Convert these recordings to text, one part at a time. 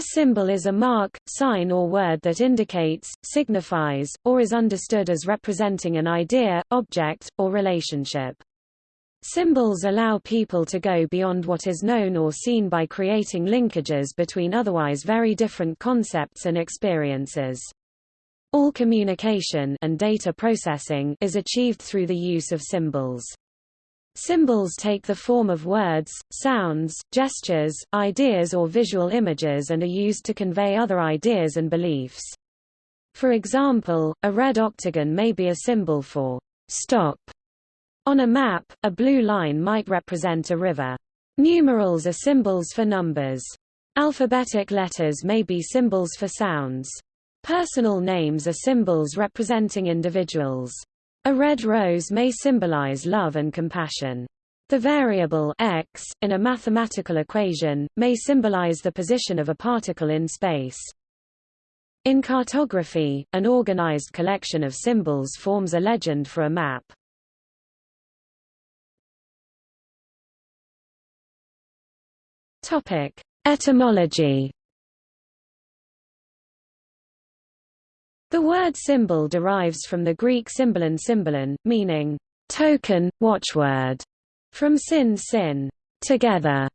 A symbol is a mark, sign or word that indicates, signifies, or is understood as representing an idea, object, or relationship. Symbols allow people to go beyond what is known or seen by creating linkages between otherwise very different concepts and experiences. All communication and data processing is achieved through the use of symbols. Symbols take the form of words, sounds, gestures, ideas or visual images and are used to convey other ideas and beliefs. For example, a red octagon may be a symbol for stop on a map, a blue line might represent a river. Numerals are symbols for numbers. Alphabetic letters may be symbols for sounds. Personal names are symbols representing individuals. A red rose may symbolize love and compassion. The variable x, in a mathematical equation, may symbolize the position of a particle in space. In cartography, an organized collection of symbols forms a legend for a map. Etymology. The word symbol derives from the Greek symbolon symbolon, meaning token, watchword, from sin sin, together,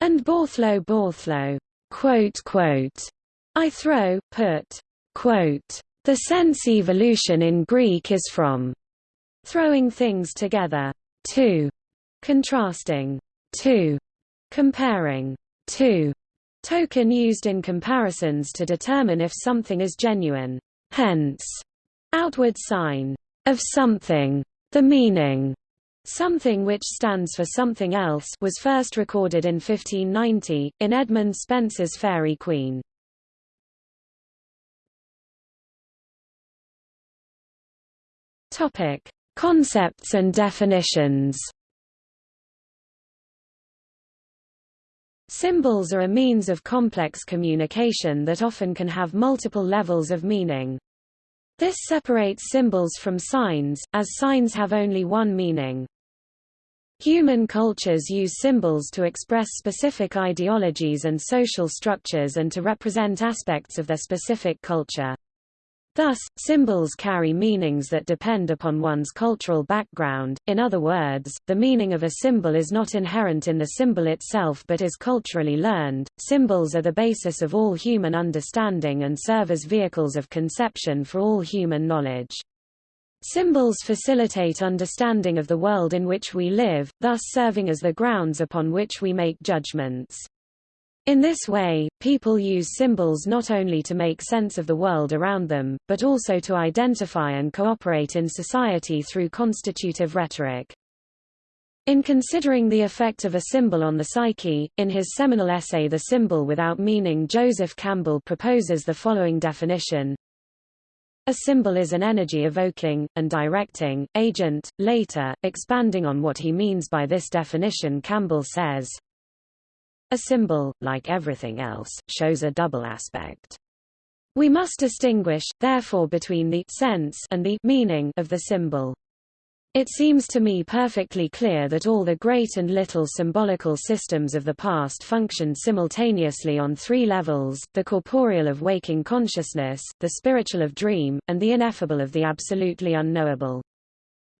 and borthlo borthlo, quote quote, I throw, put, quote. The sense evolution in Greek is from throwing things together, to, contrasting, to, comparing, to token used in comparisons to determine if something is genuine. Hence, outward sign of something. The meaning Something which stands for something else was first recorded in 1590, in Edmund Spenser's Faerie Queene. Topic: Concepts and definitions. Symbols are a means of complex communication that often can have multiple levels of meaning. This separates symbols from signs, as signs have only one meaning. Human cultures use symbols to express specific ideologies and social structures and to represent aspects of their specific culture. Thus, symbols carry meanings that depend upon one's cultural background, in other words, the meaning of a symbol is not inherent in the symbol itself but is culturally learned. Symbols are the basis of all human understanding and serve as vehicles of conception for all human knowledge. Symbols facilitate understanding of the world in which we live, thus serving as the grounds upon which we make judgments. In this way, people use symbols not only to make sense of the world around them, but also to identify and cooperate in society through constitutive rhetoric. In considering the effect of a symbol on the psyche, in his seminal essay The Symbol Without Meaning Joseph Campbell proposes the following definition. A symbol is an energy-evoking, and directing, agent. Later, expanding on what he means by this definition Campbell says, a symbol, like everything else, shows a double aspect. We must distinguish, therefore between the sense and the meaning of the symbol. It seems to me perfectly clear that all the great and little symbolical systems of the past functioned simultaneously on three levels, the corporeal of waking consciousness, the spiritual of dream, and the ineffable of the absolutely unknowable.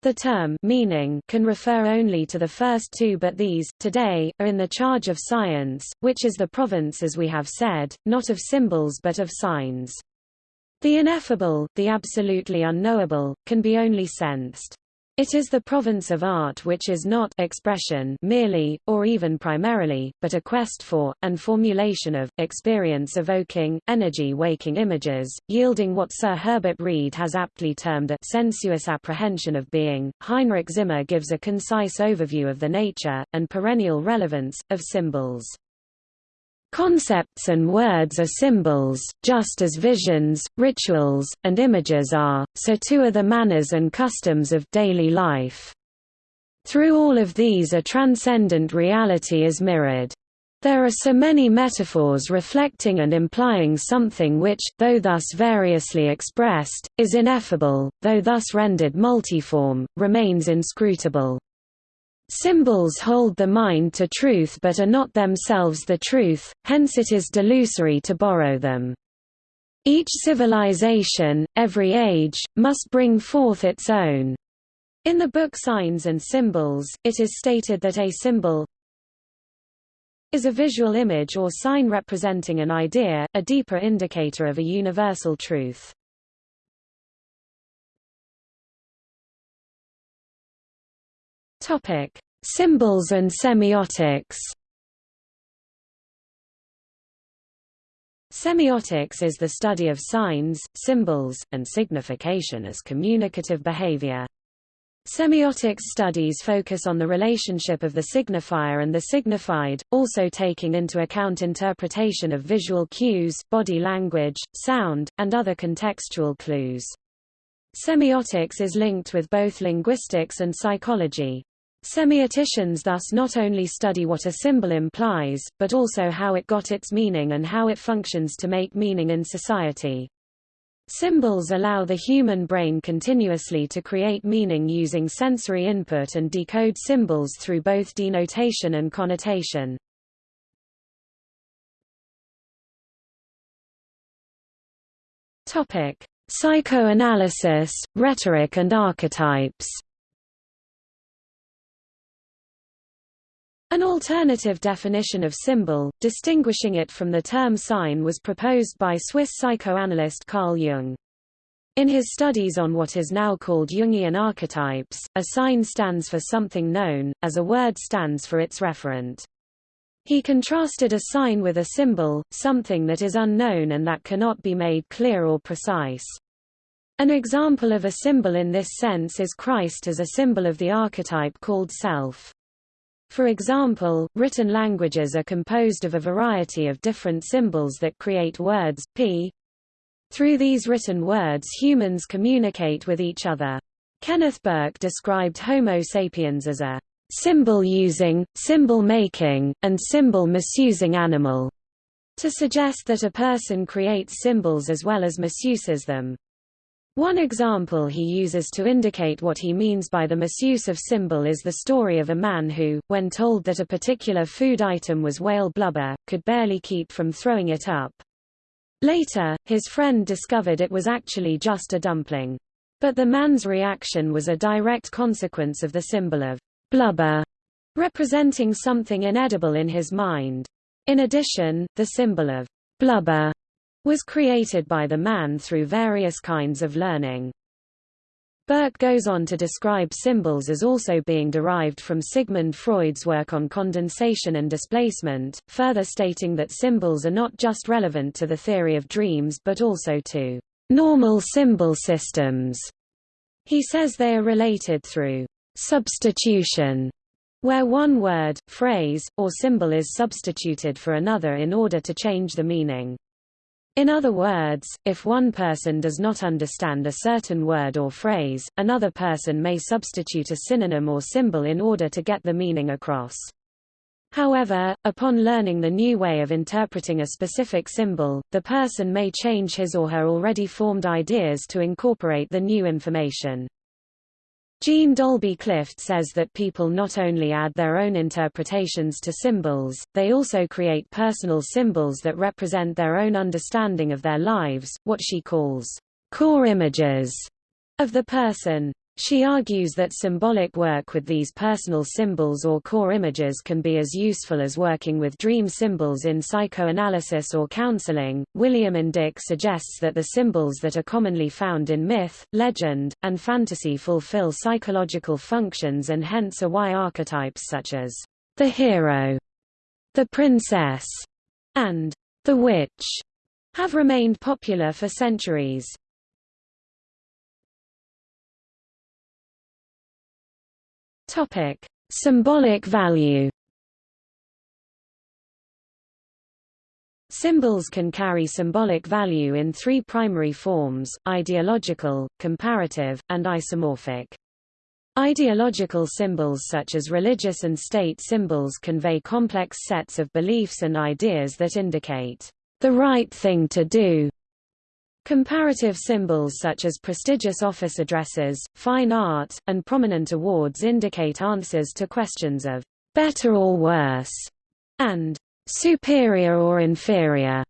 The term meaning can refer only to the first two but these, today, are in the charge of science, which is the province as we have said, not of symbols but of signs. The ineffable, the absolutely unknowable, can be only sensed. It is the province of art which is not expression merely, or even primarily, but a quest for, and formulation of, experience-evoking, energy-waking images, yielding what Sir Herbert Read has aptly termed a sensuous apprehension of being. Heinrich Zimmer gives a concise overview of the nature, and perennial relevance, of symbols. Concepts and words are symbols, just as visions, rituals, and images are, so too are the manners and customs of daily life. Through all of these a transcendent reality is mirrored. There are so many metaphors reflecting and implying something which, though thus variously expressed, is ineffable, though thus rendered multiform, remains inscrutable. Symbols hold the mind to truth but are not themselves the truth, hence it is delusory to borrow them. Each civilization, every age, must bring forth its own. In the book Signs and Symbols, it is stated that a symbol is a visual image or sign representing an idea, a deeper indicator of a universal truth. Topic: Symbols and semiotics. Semiotics is the study of signs, symbols, and signification as communicative behavior. Semiotics studies focus on the relationship of the signifier and the signified, also taking into account interpretation of visual cues, body language, sound, and other contextual clues. Semiotics is linked with both linguistics and psychology. Semioticians thus not only study what a symbol implies, but also how it got its meaning and how it functions to make meaning in society. Symbols allow the human brain continuously to create meaning using sensory input and decode symbols through both denotation and connotation. Psychoanalysis, rhetoric and archetypes An alternative definition of symbol, distinguishing it from the term sign was proposed by Swiss psychoanalyst Carl Jung. In his studies on what is now called Jungian archetypes, a sign stands for something known, as a word stands for its referent. He contrasted a sign with a symbol, something that is unknown and that cannot be made clear or precise. An example of a symbol in this sense is Christ as a symbol of the archetype called self. For example, written languages are composed of a variety of different symbols that create words, p. Through these written words humans communicate with each other. Kenneth Burke described Homo sapiens as a symbol-using, symbol-making, and symbol-misusing animal, to suggest that a person creates symbols as well as misuses them. One example he uses to indicate what he means by the misuse of symbol is the story of a man who, when told that a particular food item was whale blubber, could barely keep from throwing it up. Later, his friend discovered it was actually just a dumpling. But the man's reaction was a direct consequence of the symbol of blubber, representing something inedible in his mind. In addition, the symbol of blubber was created by the man through various kinds of learning. Burke goes on to describe symbols as also being derived from Sigmund Freud's work on condensation and displacement, further stating that symbols are not just relevant to the theory of dreams but also to normal symbol systems. He says they are related through substitution, where one word, phrase, or symbol is substituted for another in order to change the meaning. In other words, if one person does not understand a certain word or phrase, another person may substitute a synonym or symbol in order to get the meaning across. However, upon learning the new way of interpreting a specific symbol, the person may change his or her already formed ideas to incorporate the new information. Jean Dalby Clift says that people not only add their own interpretations to symbols, they also create personal symbols that represent their own understanding of their lives, what she calls core images of the person. She argues that symbolic work with these personal symbols or core images can be as useful as working with dream symbols in psychoanalysis or counseling. William Indick suggests that the symbols that are commonly found in myth, legend, and fantasy fulfill psychological functions and hence are why archetypes such as the hero, the princess, and the witch have remained popular for centuries. Topic: Symbolic value. Symbols can carry symbolic value in three primary forms, ideological, comparative, and isomorphic. Ideological symbols such as religious and state symbols convey complex sets of beliefs and ideas that indicate the right thing to do. Comparative symbols such as prestigious office addresses, fine art, and prominent awards indicate answers to questions of better or worse and superior or inferior.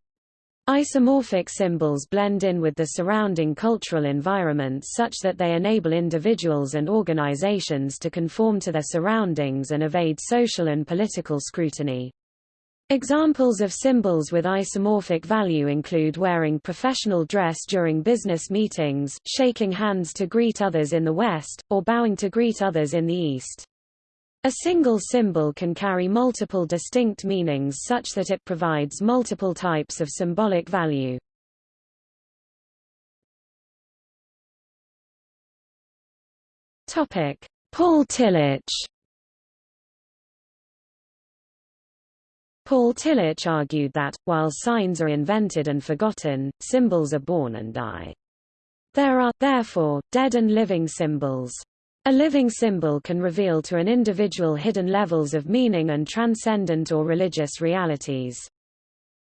Isomorphic symbols blend in with the surrounding cultural environment such that they enable individuals and organizations to conform to their surroundings and evade social and political scrutiny. Examples of symbols with isomorphic value include wearing professional dress during business meetings, shaking hands to greet others in the West, or bowing to greet others in the East. A single symbol can carry multiple distinct meanings such that it provides multiple types of symbolic value. Paul Tillich Paul Tillich argued that, while signs are invented and forgotten, symbols are born and die. There are, therefore, dead and living symbols. A living symbol can reveal to an individual hidden levels of meaning and transcendent or religious realities.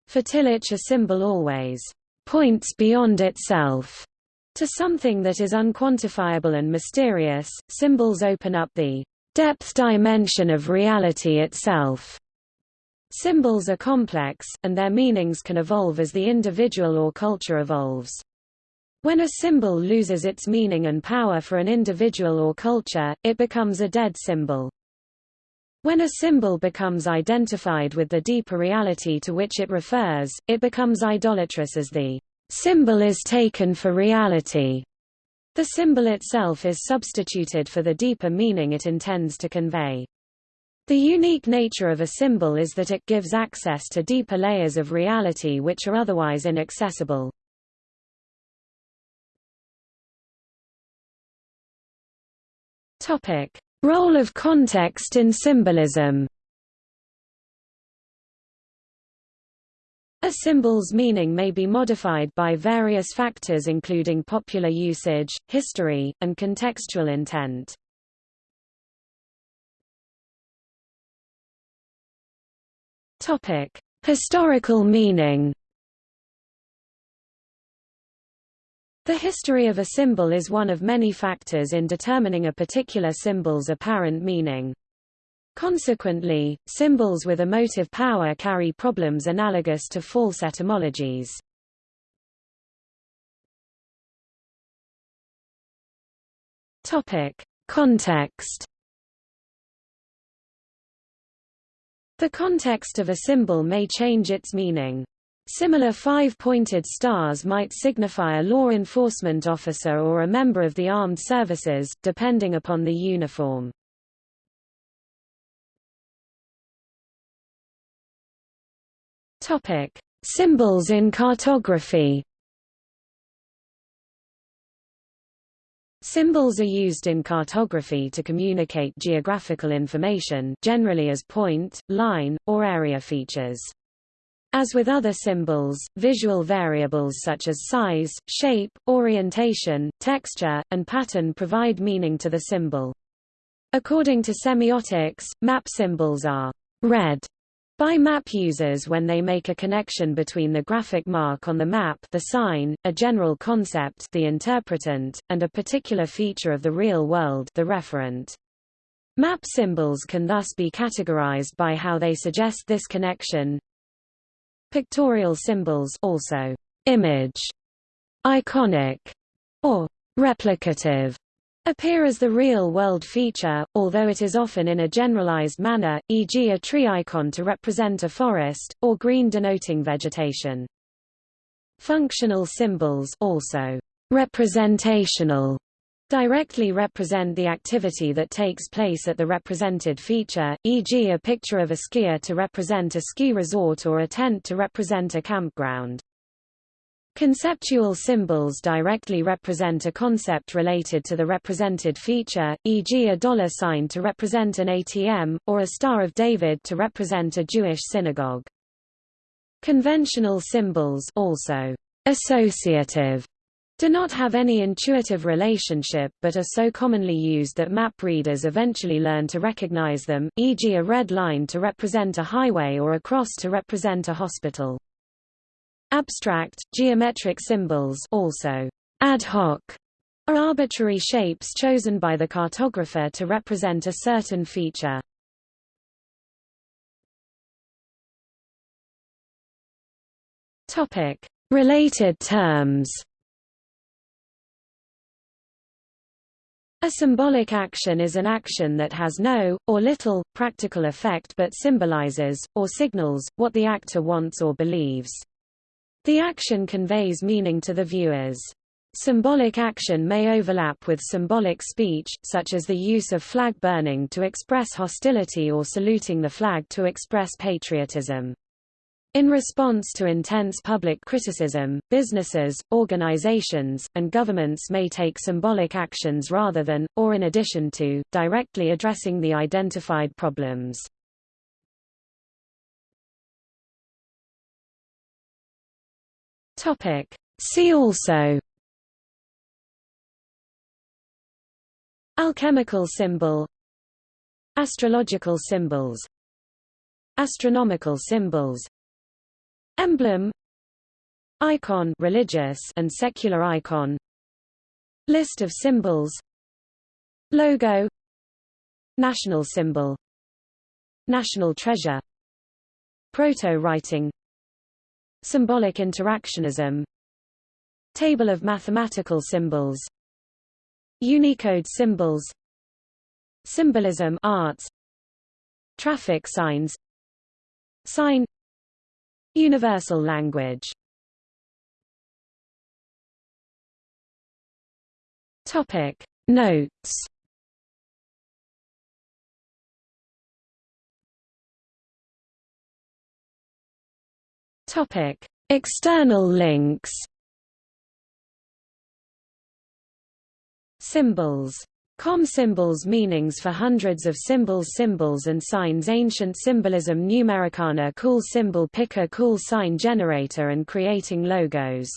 For Tillich a symbol always points beyond itself to something that is unquantifiable and mysterious. Symbols open up the depth dimension of reality itself. Symbols are complex, and their meanings can evolve as the individual or culture evolves. When a symbol loses its meaning and power for an individual or culture, it becomes a dead symbol. When a symbol becomes identified with the deeper reality to which it refers, it becomes idolatrous as the symbol is taken for reality. The symbol itself is substituted for the deeper meaning it intends to convey. The unique nature of a symbol is that it gives access to deeper layers of reality which are otherwise inaccessible. Topic: Role of context in symbolism. A symbol's meaning may be modified by various factors including popular usage, history, and contextual intent. Topic: Historical meaning. The history of a symbol is one of many factors in determining a particular symbol's apparent meaning. Consequently, symbols with emotive power carry problems analogous to false etymologies. Topic: Context The context of a symbol may change its meaning. Similar five-pointed stars might signify a law enforcement officer or a member of the armed services, depending upon the uniform. Topic: Symbols in cartography. Symbols are used in cartography to communicate geographical information generally as point, line, or area features. As with other symbols, visual variables such as size, shape, orientation, texture, and pattern provide meaning to the symbol. According to semiotics, map symbols are read by map users when they make a connection between the graphic mark on the map the sign, a general concept the interpretant, and a particular feature of the real world the referent. Map symbols can thus be categorized by how they suggest this connection. Pictorial symbols also image, iconic, or replicative appear as the real-world feature, although it is often in a generalized manner, e.g. a tree icon to represent a forest, or green denoting vegetation. Functional symbols also representational directly represent the activity that takes place at the represented feature, e.g. a picture of a skier to represent a ski resort or a tent to represent a campground. Conceptual symbols directly represent a concept related to the represented feature, e.g. a dollar sign to represent an ATM, or a Star of David to represent a Jewish synagogue. Conventional symbols also associative do not have any intuitive relationship but are so commonly used that map readers eventually learn to recognize them, e.g. a red line to represent a highway or a cross to represent a hospital. Abstract, geometric symbols also ad hoc are arbitrary shapes chosen by the cartographer to represent a certain feature. Topic: Related terms. A symbolic action is an action that has no, or little, practical effect but symbolizes, or signals, what the actor wants or believes. The action conveys meaning to the viewers. Symbolic action may overlap with symbolic speech, such as the use of flag burning to express hostility or saluting the flag to express patriotism. In response to intense public criticism, businesses, organizations, and governments may take symbolic actions rather than, or in addition to, directly addressing the identified problems. See also. Alchemical symbol. Astrological symbols. Astronomical symbols. Emblem. Icon religious and secular icon. List of symbols. Logo. National symbol. National treasure. Proto-writing Symbolic interactionism. Table of mathematical symbols. Unicode symbols. Symbolism arts. Traffic signs. Sign. Universal language. Topic. Notes Topic. External links. Symbols. Com symbols meanings for hundreds of symbols Symbols and signs. Ancient symbolism. Numericana Cool symbol picker Cool sign generator and creating logos